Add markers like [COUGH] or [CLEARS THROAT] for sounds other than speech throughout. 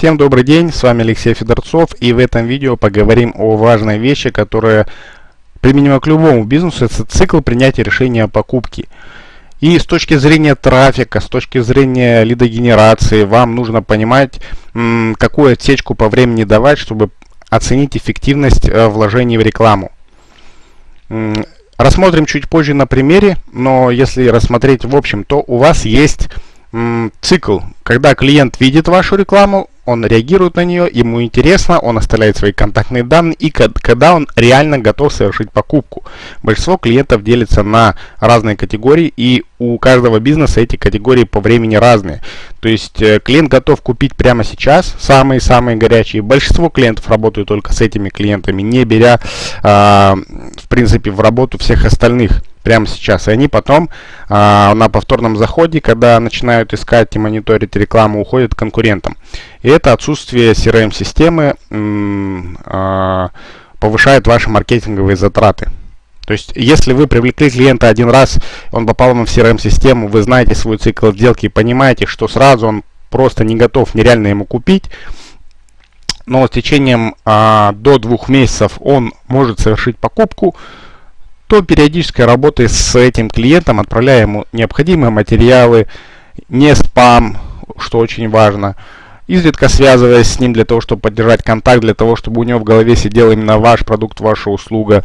Всем добрый день, с вами Алексей Федорцов и в этом видео поговорим о важной вещи, которая применима к любому бизнесу, это цикл принятия решения о покупке. И с точки зрения трафика, с точки зрения лидогенерации, вам нужно понимать, какую отсечку по времени давать, чтобы оценить эффективность э, вложений в рекламу. Рассмотрим чуть позже на примере, но если рассмотреть в общем, то у вас есть цикл, когда клиент видит вашу рекламу, он реагирует на нее, ему интересно, он оставляет свои контактные данные и когда он реально готов совершить покупку. Большинство клиентов делится на разные категории и у каждого бизнеса эти категории по времени разные. То есть э, клиент готов купить прямо сейчас, самые-самые горячие. Большинство клиентов работают только с этими клиентами, не беря э, в принципе в работу всех остальных прямо сейчас. И они потом а, на повторном заходе, когда начинают искать и мониторить рекламу, уходят к конкурентам. И это отсутствие CRM-системы а, повышает ваши маркетинговые затраты. То есть, если вы привлекли клиента один раз, он попал вам в CRM-систему, вы знаете свой цикл сделки, понимаете, что сразу он просто не готов нереально ему купить, но с течением а, до двух месяцев он может совершить покупку, то периодической работы с этим клиентом, отправляя ему необходимые материалы, не спам, что очень важно, изредка связываясь с ним для того, чтобы поддержать контакт, для того, чтобы у него в голове сидел именно ваш продукт, ваша услуга.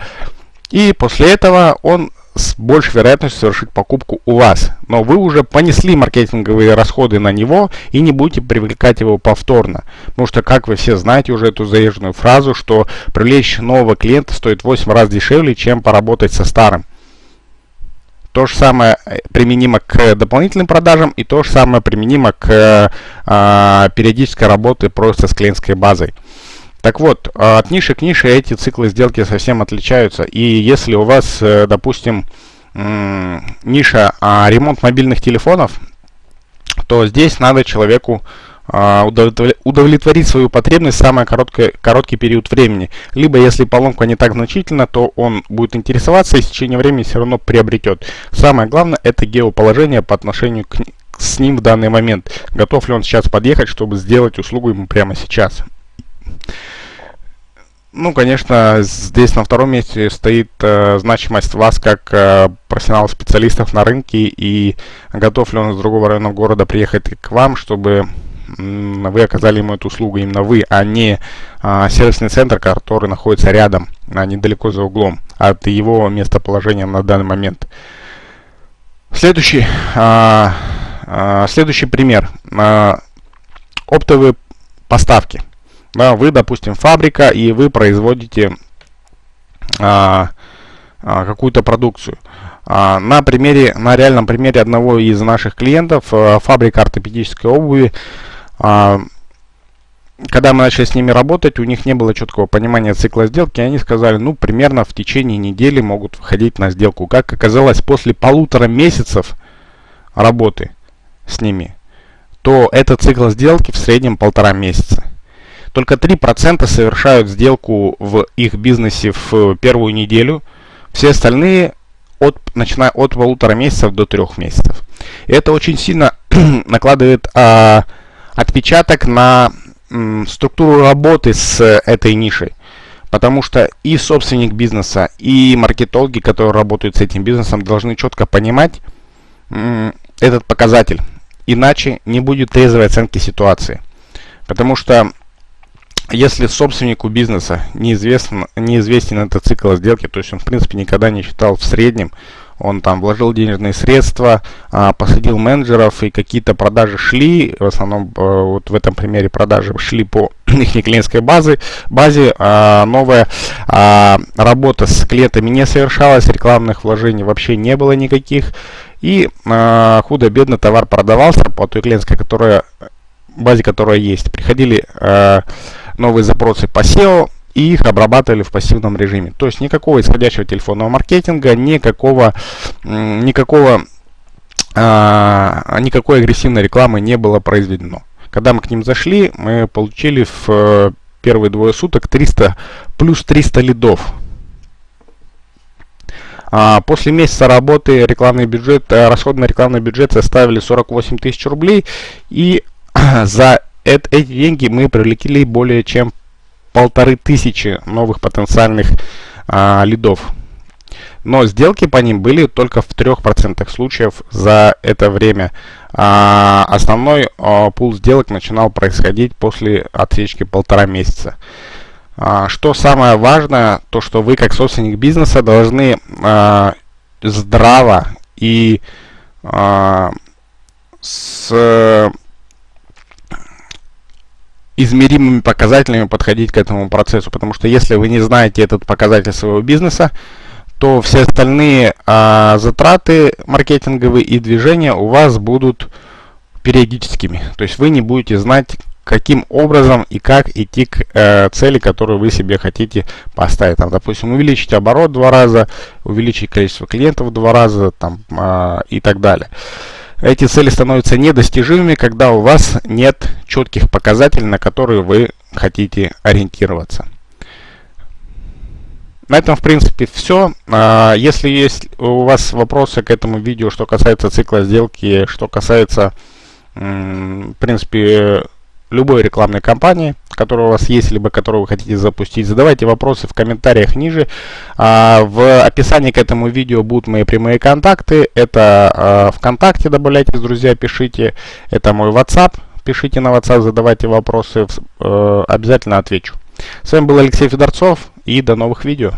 И после этого он с большей вероятностью совершить покупку у вас. Но вы уже понесли маркетинговые расходы на него и не будете привлекать его повторно. Потому что, как вы все знаете уже эту заезженную фразу, что привлечь нового клиента стоит 8 раз дешевле, чем поработать со старым. То же самое э, применимо к дополнительным продажам и то же самое применимо к э, периодической работе просто с клиентской базой. Так вот, а, от ниши к нише эти циклы сделки совсем отличаются. И если у вас, э, допустим, ниша а, ремонт мобильных телефонов, то здесь надо человеку а, удовлетворить свою потребность в самый короткий, короткий период времени. Либо, если поломка не так значительна, то он будет интересоваться и в течение времени все равно приобретет. Самое главное, это геоположение по отношению к, с ним в данный момент. Готов ли он сейчас подъехать, чтобы сделать услугу ему прямо сейчас. Ну, конечно, здесь на втором месте стоит э, значимость вас как э, профессионалов специалистов на рынке и готов ли он из другого района города приехать к вам, чтобы вы оказали ему эту услугу именно вы, а не э, сервисный центр, который находится рядом, а недалеко за углом от его местоположения на данный момент. Следующий, э, э, следующий пример. Э, оптовые поставки. Да, вы, допустим, фабрика, и вы производите а, а, какую-то продукцию. А, на примере, на реальном примере одного из наших клиентов, а, фабрика ортопедической обуви, а, когда мы начали с ними работать, у них не было четкого понимания цикла сделки, и они сказали, ну, примерно в течение недели могут выходить на сделку. Как оказалось, после полутора месяцев работы с ними, то этот цикл сделки в среднем полтора месяца. Только 3% совершают сделку в их бизнесе в первую неделю. Все остальные от, начиная от полутора месяцев до трех месяцев. И это очень сильно [CLEARS THROAT] накладывает а, отпечаток на м, структуру работы с этой нишей. Потому что и собственник бизнеса, и маркетологи, которые работают с этим бизнесом, должны четко понимать м, этот показатель. Иначе не будет трезвой оценки ситуации. Потому что если собственнику бизнеса неизвестен, неизвестен этот цикл сделки, то есть он в принципе никогда не считал в среднем, он там вложил денежные средства, а, посадил менеджеров и какие-то продажи шли, в основном э, вот в этом примере продажи шли по [CLEARS THROAT] их клиентской базе, базе а, новая а, работа с клиентами не совершалась, рекламных вложений вообще не было никаких, и худо-бедно товар продавался по той клиентской которая, базе, которая есть. Приходили новые запросы по SEO и их обрабатывали в пассивном режиме. То есть никакого исходящего телефонного маркетинга, никакого, никакого, а, никакой агрессивной рекламы не было произведено. Когда мы к ним зашли, мы получили в э, первые двое суток 300, плюс 300 лидов. А, после месяца работы рекламный бюджет, э, расходы на рекламный бюджет составили 48 тысяч рублей. И [CLEARS THROAT] за эти деньги мы привлекли более чем полторы тысячи новых потенциальных а, лидов. Но сделки по ним были только в 3% случаев за это время. А основной а, пул сделок начинал происходить после отсечки полтора месяца. А, что самое важное, то что вы как собственник бизнеса должны а, здраво и а, с измеримыми показателями подходить к этому процессу, потому что если вы не знаете этот показатель своего бизнеса, то все остальные а, затраты маркетинговые и движения у вас будут периодическими. То есть вы не будете знать, каким образом и как идти к э, цели, которую вы себе хотите поставить. Там, допустим, увеличить оборот два раза, увеличить количество клиентов два раза там, э, и так далее. Эти цели становятся недостижимыми, когда у вас нет четких показателей, на которые вы хотите ориентироваться. На этом, в принципе, все. А, если есть у вас вопросы к этому видео, что касается цикла сделки, что касается, в принципе, любой рекламной кампании, которая у вас есть, либо которую вы хотите запустить, задавайте вопросы в комментариях ниже. А, в описании к этому видео будут мои прямые контакты. Это а, ВКонтакте добавляйтесь, друзья, пишите. Это мой WhatsApp. Пишите на WhatsApp, задавайте вопросы. Э, обязательно отвечу. С вами был Алексей Федорцов и до новых видео.